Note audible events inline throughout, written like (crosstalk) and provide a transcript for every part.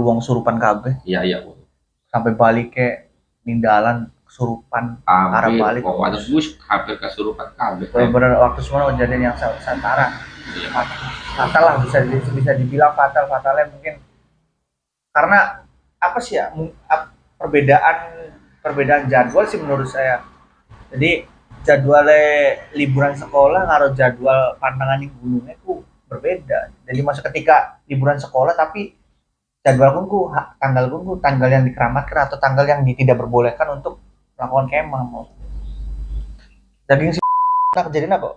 wong surupan kabeh. Iya iya sampai balik ke ninggalan kesurupan arah balik. kok. Ada bus hampir kesurupan kabeh. Benar-benar waktu semua kejadian yang sa- santara. Iya. fatal lah bisa bisa dibilang fatal fatalnya mungkin karena apa sih ya perbedaan perbedaan jadwal sih menurut saya. Jadi jadwalnya liburan sekolah ngaruh jadwal pandangan di gunungnya tuh berbeda. Jadi masa ketika liburan sekolah tapi jadwal kunku ha- tanggal kunku tanggal yang dikeramatkan atau tanggal yang tidak berbolehkan untuk melakukan kemah mau daging sih (laughs) nah kejadian apa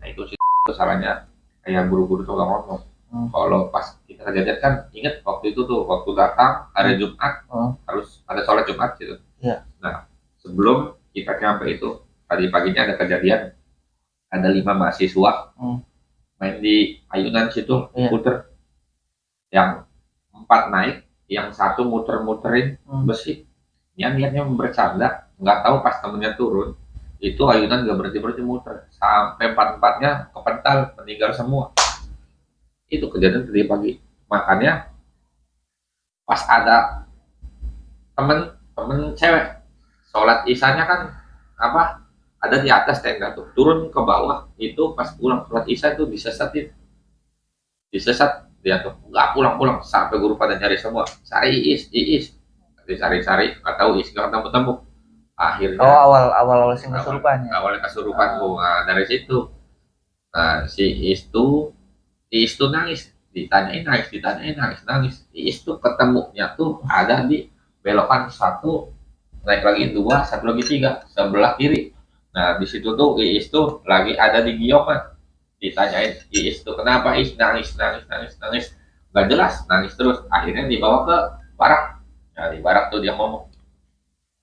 nah itu sih salahnya kayak guru-guru tuh gak ngomong Hmm. kalau pas kita kejadian kan inget waktu itu tuh waktu datang hari Jumat Hmm. harus ada sholat Jumat gitu Iya. nah sebelum kita nyampe itu tadi paginya ada kejadian ada lima mahasiswa Hmm. main di ayunan situ Iya. puter yang empat naik yang satu muter-muterin Hmm. besi. Yang niatnya bercanda nggak tahu pas temennya turun itu ayunan nggak berhenti berhenti muter. Sampai empat empatnya kepental meninggal semua. Itu kejadian tadi pagi. Makanya pas ada temen temen cewek sholat isanya kan apa ada di atas tenda tuh. Turun ke bawah itu pas pulang sholat isya itu disesatin disesat dia tuh nggak pulang pulang sampai guru pada nyari semua. Cari is iis dicari-cari nggak tahu is nggak ketemu temu akhirnya Oh awal awal awal sing kesurupan ya. awalnya kesurupan. Gua nah, dari situ. Nah si is tuh si is tuh nangis. Ditanyain nangis ditanyain nangis nangis. Si is tuh ketemunya tuh ada di belokan satu naik lagi dua satu lagi tiga sebelah kiri. Nah di situ tuh Iis tuh lagi ada di giokan ditanyain Iis tuh kenapa? Iis nangis nangis nangis nangis. Nggak jelas nangis terus. Akhirnya dibawa ke barak. Nah di barak tuh dia ngomong.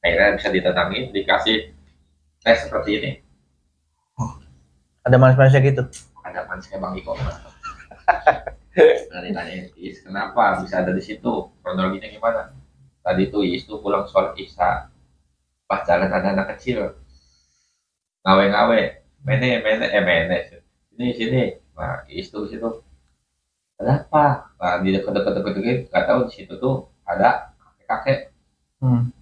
Akhirnya bisa ditenangin dikasih tes seperti ini. Ada manis-manisnya gitu. ada manisnya bang Iko. Nah ditanyain Iis kenapa bisa ada di situ? Kronologinya gimana? Tadi tuh Iis tuh pulang sholat isya. Pas jalan ada anak kecil. Ngawe-ngawe. Mene mene eh mene sini sini nah di situ ada apa nah di dekat-dekat dekat dekat nggak tahu di situ tuh ada kakek-kakek Hmm.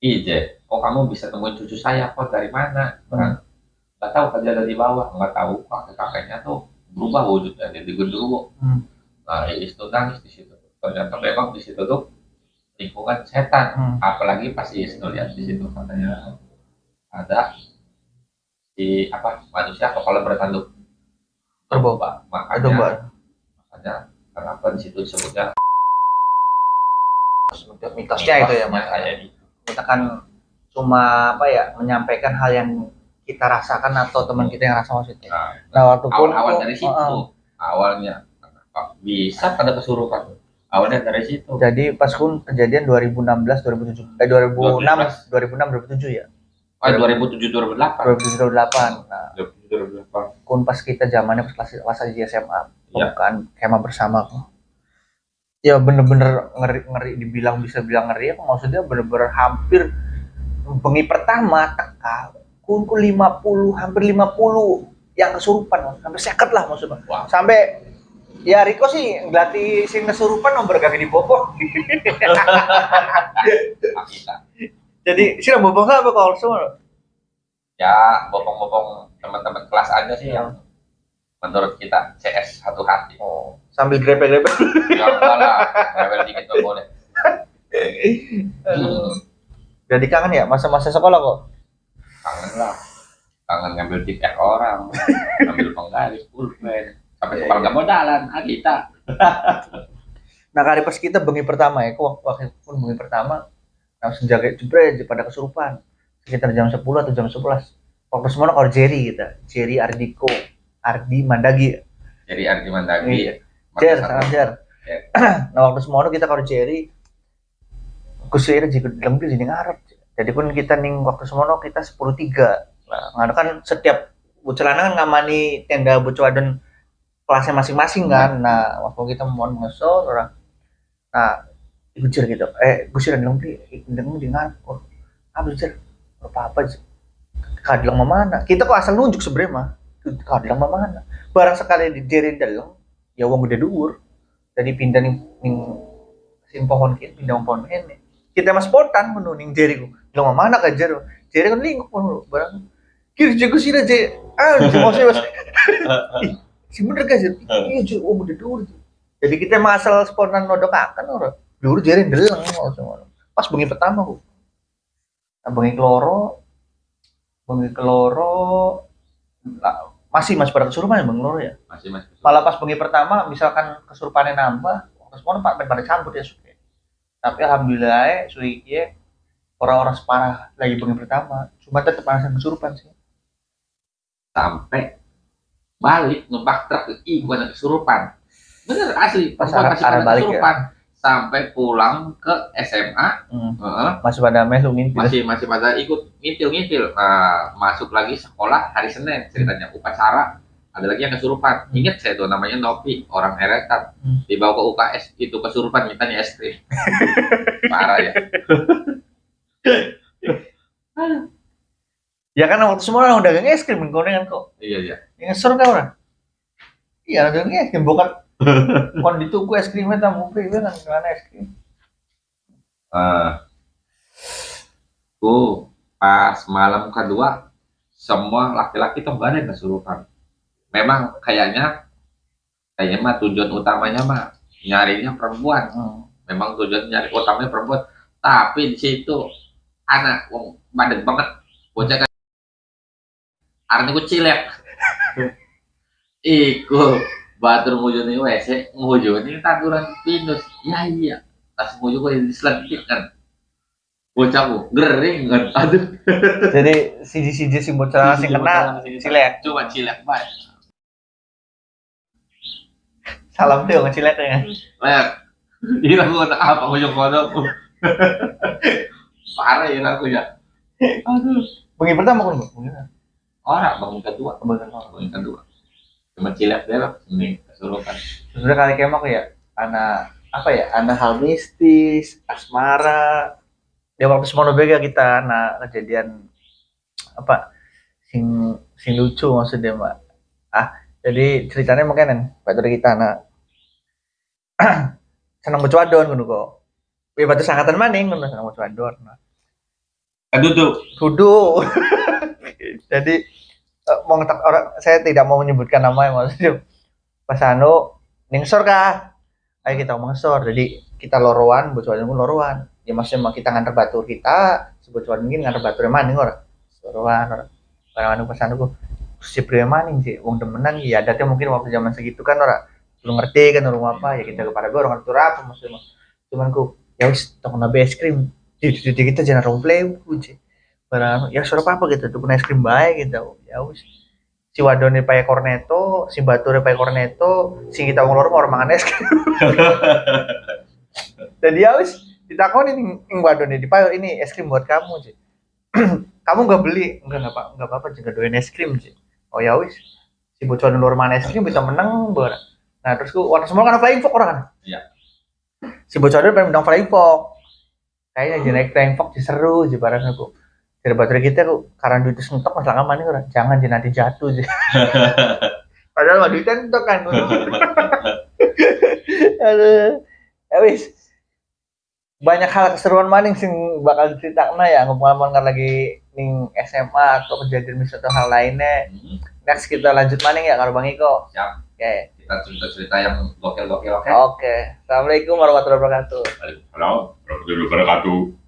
Ije, kok kamu bisa temuin cucu saya? Kok dari mana? Nah, nggak tahu ada di bawah, nggak tahu kakek-kakeknya tuh berubah wujudnya jadi genderuwo. Hmm. Nah, Iis tuh nangis di situ. Ternyata memang di situ tuh lingkungan setan. Hmm. Apalagi pas Iis ngeliat di situ katanya ada si apa manusia kepala bertanduk Berboba. makanya Domba. makanya kenapa di situ disebutnya Mitosnya itu ya mas. kayak gitu. Kita kan cuma apa ya menyampaikan hal yang kita rasakan atau teman kita yang rasa maksudnya. Nah, Nah waktu pun awal-awal dari situ Heeh. awalnya bisa pada kesurupan awalnya dari situ Jadi pas pun kejadian 2016 2007 eh 2006 2006 2007 ya. ah 2007 2008 2008. Nah, 2007 2008 kun pas kita zamannya pas kelas kelas di SMA Iya. bukan kemah bersama ya bener-bener ngeri ngeri dibilang bisa bilang ngeri apa maksudnya bener-bener hampir bengi pertama teka kunku 50 hampir 50 yang kesurupan hampir seket lah maksudnya. Wah. sampai ya Riko sih ngelatih sing kesurupan nomor gak di kita jadi (laughs) sih bopok apa kalau semua? Ya bopong-bopong teman-teman kelas aja sih yang menurut kita CS satu hati. Oh sambil grepe-grepe. Ya enggak lah level dikit nggak boleh. Jadi kangen ya masa-masa sekolah kok? Kangen lah. Kangen ngambil tiket orang ngambil penggaris pulpen sampai tukang nggak modalan ah kita. Nah kali pas kita bengi pertama ya, kok waktu pun bengi pertama langsung jaga jebret pada kesurupan. Sekitar jam 10 atau jam 11. Waktu semua kalau Jerry kita, Jerry Ardiko, Ardi Mandagi, jadi Ardi Mandagi Iya. Jer, sangat Jer. Jer. (clears throat) nah waktu semua kita kalau Jerry, kusir jika lembir jadi ngarep. Jadi pun kita ning waktu semua kita 10 tiga. Nah, kan setiap bucelana kan ngamani tenda bucuadon kelasnya masing-masing kan. Nah, waktu kita mau ngesol orang nah gusir gitu eh gusir dan lembri dengung di ngarep oh apa gusir apa apa kadilang mana? Kita kok asal nunjuk sebenarnya mah. Kadilang mana? Barang sekali di jeri dalam ya uang udah dhuwur. Jadi pindah nih ning sin pohon kini pindah pohon ini kita mas spontan menuning jeri ku. Lo mana kan jero jeri kan lingkup pun barang. Kiri jago sih aja ah mau sih mas. Si bener guys iya cuy oh bener dulu jadi kita masal spontan nodok akan orang dulu jeri deleng pas bengi pertama ku. Bengi keloro bengi keloro masih masih pada kesurupan ya bang ya? Masih masih malah pas bengi pertama misalkan kesurupannya nambah semua pak pada cabut ya suke. Tapi alhamdulillah ya suike ya orang-orang separah lagi bengi pertama. Cuma tetap ada kesurupan sih. Sampai balik numpak truk ih gua ada kesurupan. Bener asli. Pas arah- masih arah pada balik ya? Sampai pulang ke SMA hmm. heeh, masih pada melu ngintip. Masih masih pada ikut ngintil ngintil nah, masuk lagi sekolah hari Senin ceritanya upacara. Ada lagi yang kesurupan. Ingat saya tuh namanya Nopi orang eretan Hmm. dibawa ke UKS itu kesurupan mintanya es krim. (laughs) Parah ya. (laughs) Ya kan waktu semua orang dagang es krim gorengan kok iya iya. Yang ngesor kan orang? Iya dagang es krim bukan (laughs) kon dituku es krimnya tamu free kan gimana es krim. Eh, tuh pas malam kedua semua laki-laki tuh gak ada yang kesurupan. Memang kayaknya kayaknya mah tujuan utamanya mah nyarinya perempuan. Hmm. memang tujuan nyari utamanya perempuan. Tapi di situ anak wong bandel banget. Bocah kan arne ku cilek iku batur ngujuni WC ngujuni tanduran pinus. Ya iya. Tas nguju kok diselentik kan? Bocahku gering kan? Aduh. (laughs) Jadi si si si bocah sing kena. cilek coba cilek baik salam tuh ngecilek ya. Lek, gila gua tak apa ngujung kodok (laughs) parah ya aku ya. Aduh. Bengi pertama kan orang bangun kedua. Bangun kedua cuma cilek deh lah ini kesurupan sebenarnya kali kemak ya anak apa ya anak hal mistis asmara. Ya waktu semua bega kita anak kejadian apa sing sing lucu maksudnya mbak. Ah jadi ceritanya mungkin kan pak dari kita anak (clears throat) senang baca wadon ngono kok. Wih, batu sangkatan maning ngono senang baca wadon nah. aduh tuh Kudu. (laughs) Jadi eh, mau ngetak orang saya tidak mau menyebutkan namanya maksudnya. Pas anu ningsor kah? Ayo kita ngomong sor. Jadi kita lorowan, bocoran pun lorowan. Ya maksudnya kita nganter batur kita, sebocoran mungkin nganter batur maning ora. Lorowan ora. Barang anu pas anu si pria maning sih, wong demenan ya adatnya mungkin waktu zaman segitu kan ora belum ngerti kan urung apa ya kita kepada gue orang ngerti apa maksudnya. Cuman ku ya wis tong nabe es krim di, kita jangan romplay kunci barang ya suruh apa gitu tuh es krim baik gitu. Ya wis. Si wadone pakai cornetto si bature pakai cornetto si kita ngulur orang mangan es krim. (laughs) Jadi ya wis ditakoni ning ning wadone dipayo ini es krim buat kamu sih (clears throat) kamu nggak beli? Enggak nggak apa nggak apa-apa juga doain es krim sih oh ya wis. Si bocor luar mana es krim bisa menang ber nah terus ku warna semua kan flying fox orang kan? Iya. si bocor pengen menang flying fox kayaknya naik flying fox seru sih barang aku dari baterai kita aku karena duitnya sentok masalah mana orang. Jangan jadi nanti jatuh sih. (laughs) Padahal mah duitnya entok kan. (laughs) Aduh. Ya wis. Banyak hal keseruan maning sing bakal diceritakan ya. Ngomong-ngomong kan lagi ning SMA atau kejadian misalnya atau hal lainnya. Hmm, next kita lanjut maning ya karo Bang Iko siap. Oke. Kita cerita-cerita yang gokil-gokil oke? Oke. Assalamualaikum warahmatullahi wabarakatuh. Waalaikumsalam warahmatullahi wabarakatuh